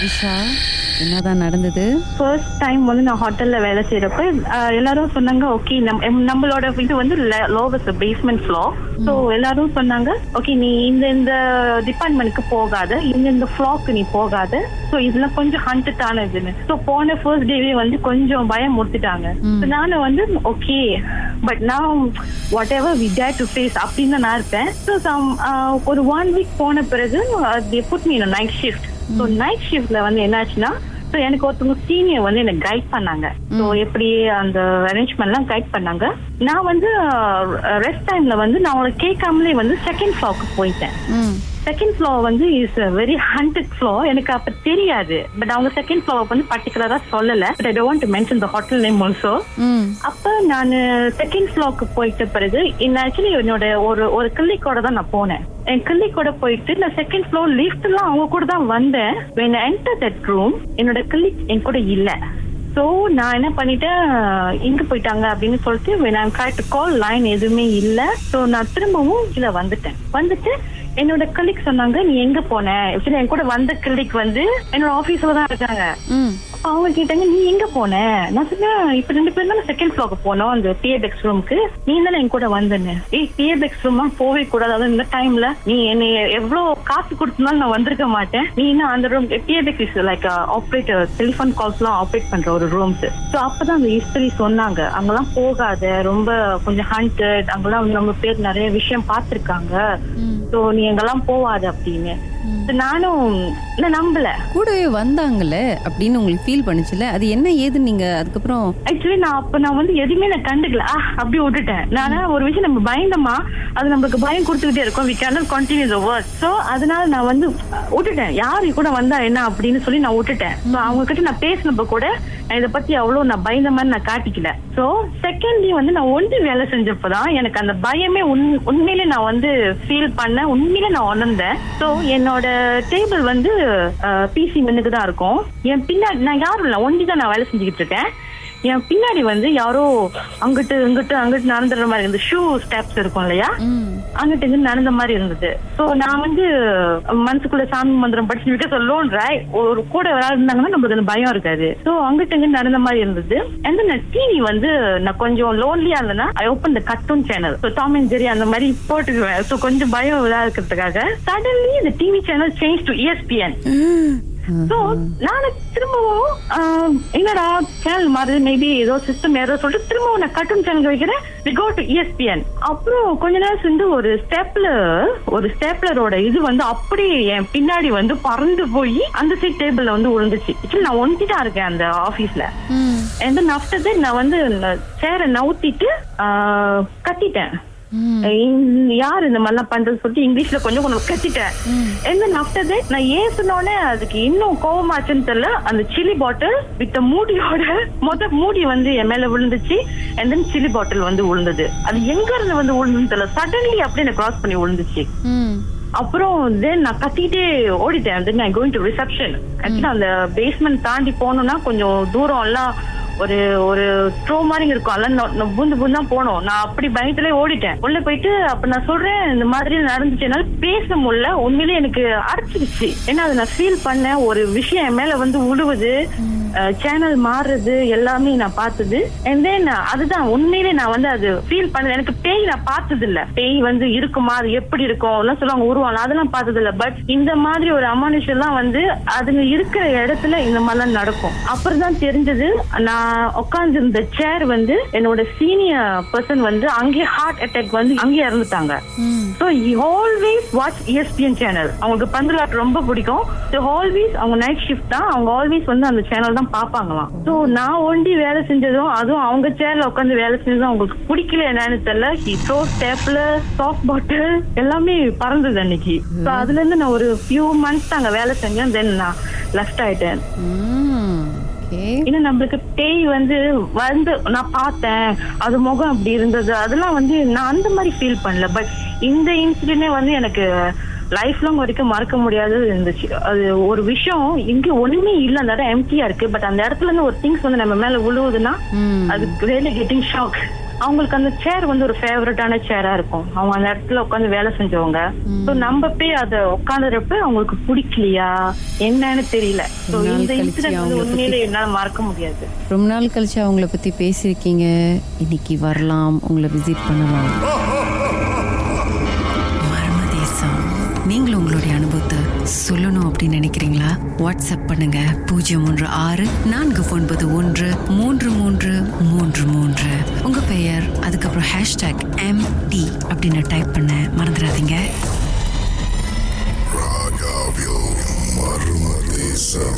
விஷா என்னதான் நடந்தது? First time வந்து நான் ஹோட்டல்ல வேலை செய்யறப்ப எல்லாரும் சொன்னாங்க ஓகே நம்மளோட இது வந்து லோவஸ்ட் பேஸ்மெண்ட் ஃப்ளோ ஸோ எல்லாரும் சொன்னாங்க ஓகே நீ இந்த இந்த டிபார்ட்மெண்ட்க்கு போகாத இந்த இந்த ஃப்ளோக்கு நீ போகாத. ஸோ இதெல்லாம் கொஞ்சம் ஹண்டட் இதுன்னு. ஸோ போன ஃபர்ஸ்ட் டேவே வந்து கொஞ்சம் பயம் முடித்துட்டாங்க So நானும் வந்து ஓகே பட் நான் whatever we dare to face அப்படின்னு தான் நான் இருப்பேன். ஸோ ஒரு ஒன் வீக் போன பிறகு put me night shift so night ஷிஃப்ட்ல வந்து என்னாச்சுன்னா ஸோ எனக்கு ஒருத்தவங்க சீனியர் வந்து எனக்கு கைட் பண்ணாங்க. ஸோ எப்படி அந்த அரேஞ்ச்மெண்ட்லாம் கைட் பண்ணாங்க. நான் வந்து ரெஸ்ட் டைம்ல வந்து நான் அவங்களை கேட்காமலே வந்து செகண்ட் ஃப்ளோருக்கு போயிட்டேன். செகண்ட் ஃப்ளோர் வந்து இஸ் வெரி ஹண்டட் ஃப்ளோர் எனக்கு அப்ப தெரியாது. பட் அவங்க செகண்ட் ஃப்ளோர் வந்து பர்டிகுலரா சொல்லல. But I don't mention the hotel name also அப்ப நான் செகண்ட் ஃப்ளோருக்கு போயிட்ட பிறகு ஆக்சுவலி என்னோட ஒரு ஒரு கிள்ளிக்கோட தான் நான் போனேன். என் கிள்ளிக்கோட போயிட்டு நான் செகண்ட் ஃப்ளோர் லிஃப்ட் எல்லாம் அவங்க கூட தான் வந்தேன். I entered that room என்னோட கிள்ளி என் கூட இல்ல. சோ நான் என்ன பண்ணிட்டேன் எங்க போயிட்டாங்க அப்படின்னு சொல்லிட்டு trying to call லைன் எதுவுமே இல்ல. சோ நான் திரும்பவும் கீழே வந்துட்டேன். வந்துட்டு என்னோட கிளிக் சொன்னாங்க நீ எங்க போன? என் கூட வந்த கிளிக் வந்து என்னோட ஆபீஸ்ல தான் இருக்காங்க. அவங்க கேட்டாங்க நீ எங்க போன? நான் சொன்னேன் இப்ப ரெண்டு பேரும் தானே செகண்ட் ஃபிளோருக்கு போனோம் அந்த டிஏபெக்ஸ் ரூமுக்கு நீ தானே என் கூட வந்தேன்னு. ஏய் டிஏபெக்ஸ் ரூம் போவே கூடாது அதுவும் இந்த டைம்ல நீ என்னை எவ்வளவு காசு கொடுத்தனாலும் நான் வந்திருக்க மாட்டேன். நீ இன்னும் அந்த room டிஏபெக்ஸ் is like operator telephone calls எல்லாம் ஆப்ரேட் பண்ற ஒரு ரூம்ஸ் ஸோ அப்பதான் அந்த ஹிஸ்டரி சொன்னாங்க. அங்கெல்லாம் போகாத ரொம்ப கொஞ்சம் ஹண்டட் அங்கெல்லாம் வந்து நம்ம பேர் நிறைய விஷயம் பார்த்திருக்காங்க. ஸோ நீ எங்கெல்லாம் போவாத அப்படின்னு. நானும் நான் நம்பல. கூடவே வந்தாங்கல்ல அப்படின்னு உங்களுக்கு ஃபீல் பண்ணுச்சுல? அது என்ன ஏதுன்னு நீங்க அதுக்கப்புறம் ஆக்சுவலி நான் அப்ப நான் வந்து எதுவுமே நான் கண்டுக்கல. ஆ அப்படி விட்டுட்டேன். நான் ஒரு விஷயம் நம்ம பயந்தமா? அது நம்மளுக்கு பயம் கொடுத்துக்கிட்டே இருக்கும். We can continue the work so அதனால நான் வந்து விட்டுட்டேன். யாரு கூட வந்தா என்ன அப்படின்னு சொல்லி நான் விட்டுட்டேன். ஸோ அவங்க கிட்ட நான் பேசினப்ப கூட இதை பத்தி அவ்வளவு நான் பயந்த மாதிரி நான் காட்டிக்கல. ஸோ செகண்ட்லி வந்து நான் ஒன்று வேலை செஞ்சப்பதான் எனக்கு அந்த பயமே உண் உண்மையிலே நான் வந்து ஃபீல் பண்ணேன். உண்மையிலே நான் உணர்ந்தேன். ஸோ என்னோட டேபிள் வந்து பிசி மென்னுக்கு தான் இருக்கும். என் பின்னாடி நான் யாரும் இல்லை ஒண்டி தான் நான் வேலை செஞ்சுக்கிட்டு இருக்கேன். என் பின்னாடி வந்து யாரோ அங்கிட்டு இங்கிட்டு அங்கிட்டு நடந்துடுற மாதிரி இருந்தது. ஷூ ஸ்டெப்ஸ் இருக்கும் இல்லையா? அங்கிட்டு இருந்து நடந்த மாதிரி இருந்தது. சோ நான் வந்து மனசுக்குள்ள சாமி மந்திரம் படிச்சு விட்டு சொல்லோன்ற ஒரு கூட யாராவது இருந்தாங்கன்னா நம்மளுக்கு பயம் இருக்காது. சோ அங்கிட்டு இருந்து நடந்த மாதிரி இருந்தது. அண்ட் நான் டிவி வந்து நான் கொஞ்சம் லோன்லியா இருந்தேன்னா I open the cartoon channel so Tom and Jerry அந்த மாதிரி போட்டுக்குவேன். ஸோ கொஞ்சம் பயம் இதா இருக்கிறதுக்காக சடன்லி இந்த TV channel change to ESPN so நானு திரும்பவும் என்னடா சேனல் மாறுது மேபி ஏதோ சிஸ்டம் ஏதோ சொல்லிட்டு திரும்பவும் நான் கர்ட்டூன் சேனல் வைக்கிறேன். வி கோ டு ESPN அப்புறம் கொஞ்ச நேரம் சென்று ஒரு ஸ்டெப்லர் ஒரு ஸ்டெப்லரோட இது வந்து அப்படியே என் பின்னாடி வந்து பறந்து போய் அந்த சைட் டேபிள்ல வந்து விழுந்துச்சு. நான் ஒண்டி தான் இருக்கேன் அந்த ஆபீஸ்ல then after that நான் வந்து சேரை நவுத்திட்டு கத்திட்டேன். இந்த- யார் இந்த மாதிரிலாம் பண்றது சொல்லிட்டு இங்கிலீஷ்ல கொஞ்சம் கொஞ்சம் கத்திட்டேன். after that நான் ஏன் சொன்னோடனே அதுக்கு இன்னும் கோவமாச்சுன்னு தெரியல. அந்த சில்லி பாட்டில் வித் மூடியோட மொத மூடி வந்து என் மேல விழுந்துச்சு. And then சில்லி பாட்டில் வந்து விழுந்தது அது எங்க இருந்து வந்து விழுந்துன்னு தெரியல. சடன்லி அப்படியே எனக்கு கிராஸ் பண்ணி விழுந்துச்சு அப்புறம் தென் நான் கத்திட்டே ஓடிட்டேன். Then I going to reception ஆக்சுவலா அந்த பேஸ்மெண்ட் தாண்டி போகணும்னா கொஞ்சம் தூரம் எல்லாம் ஒரு ஒரு ஸ்ட்ரோ மாதிரி இருக்கும். அதெல்லாம் நொ- பூந்து பூந்து தான் போனோம். நான் அப்படி பயத்துல ஓடிட்டேன். உள்ள போயிட்டு அப்ப நான் சொல்றேன் இந்த மாதிரி நடந்துச்சு. என்னால பேச முடியல. உண்மையிலேயே எனக்கு அரைச்சிருச்சு ஏன்னா அதை நான் ஃபீல் பண்ணேன். ஒரு விஷயம் மேல வந்து உழுவுது. சேனல் மாறுறது எல்லாமே நான் பார்த்தது. அண்ட் தென் அதுதான் உண்மையிலே நான் வந்து அது ஃபீல் பண்ணது எனக்கு பேய் நான் பார்த்தது இல்ல பேய் வந்து இருக்குமா? அது எப்படி இருக்கும்? எல்லாம் சொல்லுவாங்க உருவாங்க. அதெல்லாம் பார்த்தது இல்ல பட் இந்த மாதிரி ஒரு அமானுஷம் எல்லாம் வந்து அதுங்க இருக்கிற இடத்துல இந்த மாதிரிலாம் நடக்கும். அப்புறம் தான் தெரிஞ்சது நான் உட்கார்ந்து இருந்த சேர் வந்து என்னோட சீனியர் பர்சன் வந்து அங்கேயே ஹார்ட் அட்டாக் வந்து அங்கேயே இறந்துட்டாங்க. So always watch ESPN channel அவங்களுக்கு பந்துலாட்டு ரொம்ப பிடிக்கும். ஸோ ஆல்வேஸ் அவங்க நைட் ஷிஃப்ட் தான். அவங்க ஆல்வேஸ் வந்து அந்த சேனல் தான் பார்ப்பாங்களாம். ஸோ நான் ஒண்டி வேலை செஞ்சதும் அதுவும் அவங்க சேர்ல உட்காந்து வேலை செஞ்சதும் அவங்களுக்கு பிடிக்கல என்னன்னு தெரியல. ஹி த்ரோ ஸ்டேப்ல சாஃப்ட் பாட்டில் எல்லாமே பறந்தது அன்னைக்கு. ஸோ அதுல இருந்து நான் ஒரு ஃபியூ மந்த்ஸ் அங்க வேலை செஞ்சேன் தென் நான் லெஃப்ட் ஆயிட்டேன். இன்னும் நம்மளுக்கு பேய் வந்து வந்து நான் பார்த்தேன். அது முகம் அப்படி இருந்தது. அதெல்லாம் வந்து நான் அந்த மாதிரி ஃபீல் பண்ணல. பட் இந்த இன்சிடென்டே வந்து எனக்கு லைஃப் லாங் வரைக்கும் மறக்க முடியாதது இருந்துச்சு. அது ஒரு விஷயம் இங்க ஒண்ணுமே இல்ல அந்த இடம் எம்டியா இருக்கு. பட் அந்த இடத்துல இருந்து ஒரு திங்ஸ் வந்து நம்ம மேல விழுவுதுன்னா அது ரியலி கெட்டிங் ஷாக் அவங்களுக்கு அந்த சேர் வந்து ஒரு ஃபேவரட்டான சேரா இருக்கும். அவங்க அந்த இடத்துல உட்காந்து வேலை செஞ்சவங்க. ஸோ நம்ம போய் அதை உட்காந்துறப்ப அவங்களுக்கு பிடிக்கலையா? என்னன்னு தெரியல. ஸோ இந்த இன்சிடென்ட் வந்து பத்தி- உண்மையிலே என்னால மறக்க முடியாது. ரொம்ப நாள் கழிச்சு அவங்கள பற்றி பேசியிருக்கீங்க. இன்னைக்கு வரலாம். உங்களை விசிட் பண்ணலாம். நீங்களும் உங்களுடைய அனுபவத்தை சொல்லணும் அப்படின்னு நினைக்கிறீங்களா? வாட்ஸ்அப் பண்ணுங்க. பூஜ்ஜியம் ஒன்று ஆறு நான்கு ஒன்பது ஒன்று மூன்று மூன்று மூன்று மூன்று. உங்க பெயர் அதுக்கப்புறம் ஹேஷ்டாக் எம் டி அப்படின்னு டைப் பண்ண மறந்துடாதீங்க. Ragaville Marmadesa